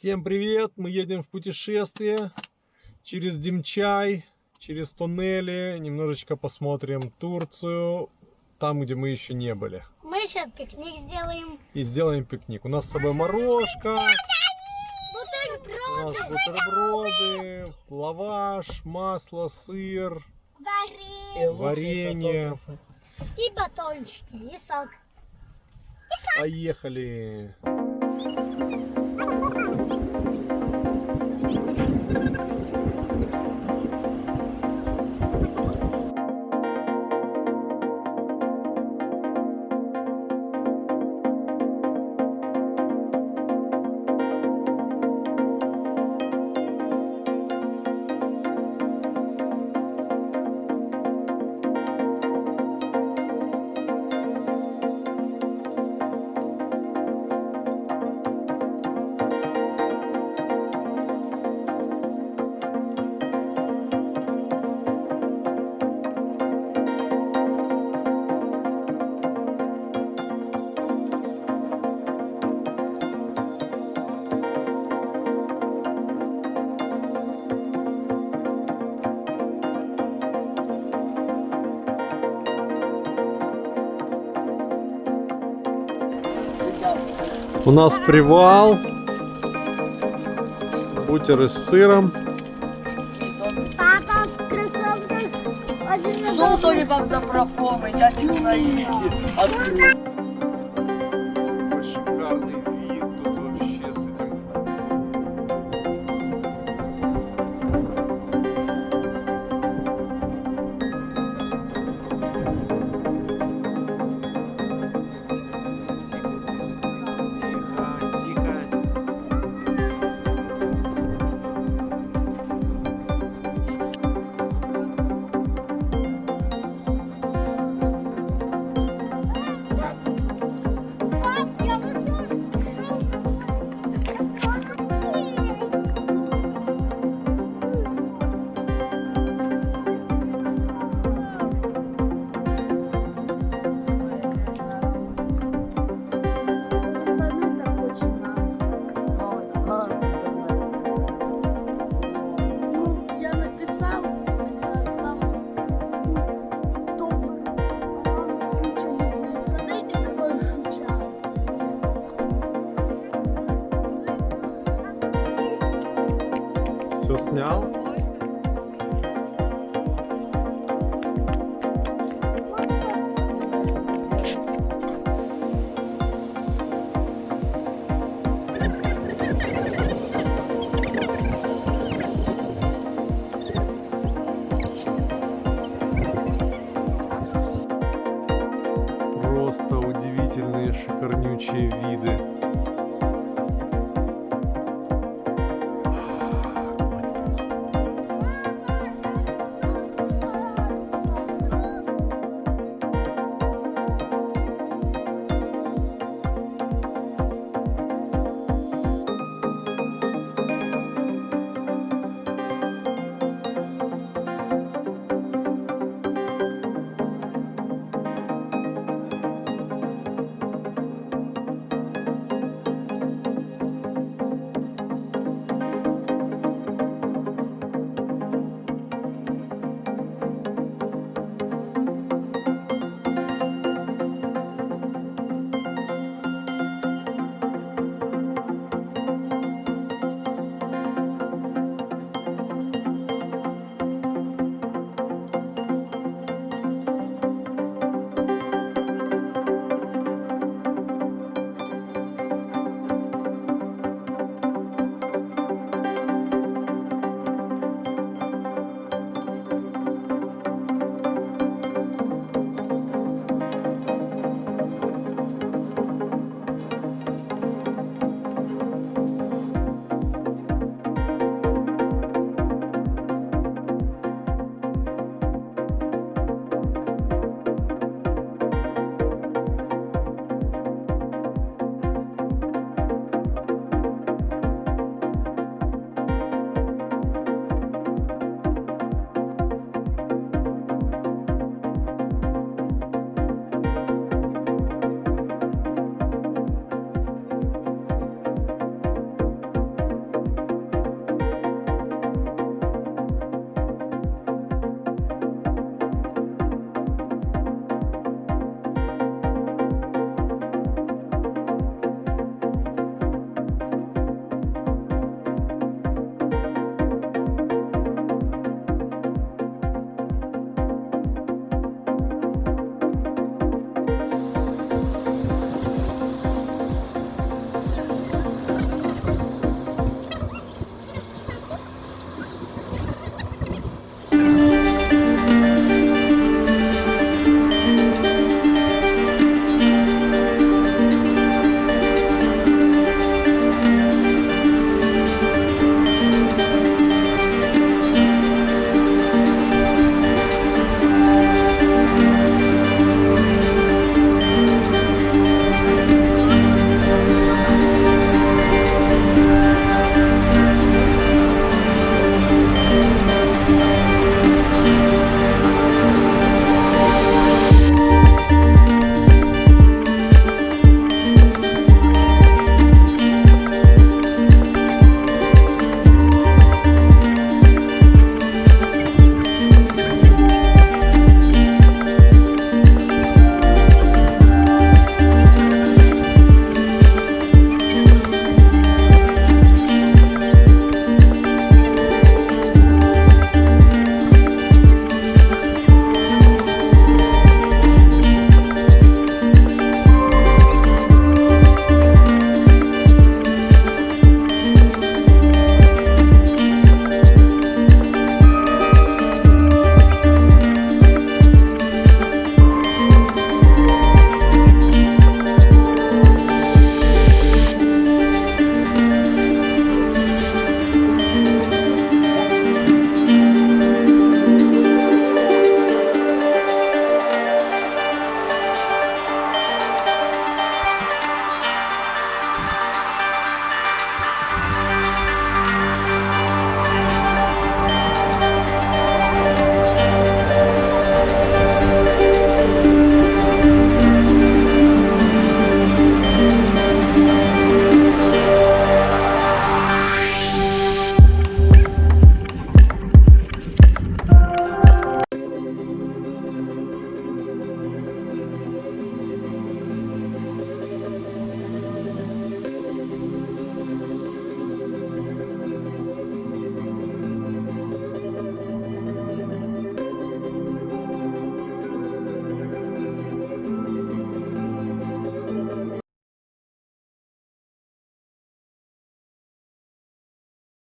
Всем привет! Мы едем в путешествие через Димчай, через туннели. Немножечко посмотрим Турцию, там, где мы еще не были. Мы сейчас пикник сделаем. И сделаем пикник. У нас с собой морожка, у нас Бутерброды, лаваш, масло, сыр, варенье варенье. и батончики, и сок. Поехали! У нас привал. Бутеры с сыром. Папа в кроссовках Что то ли вам доброполный, дядя Наиди? снял.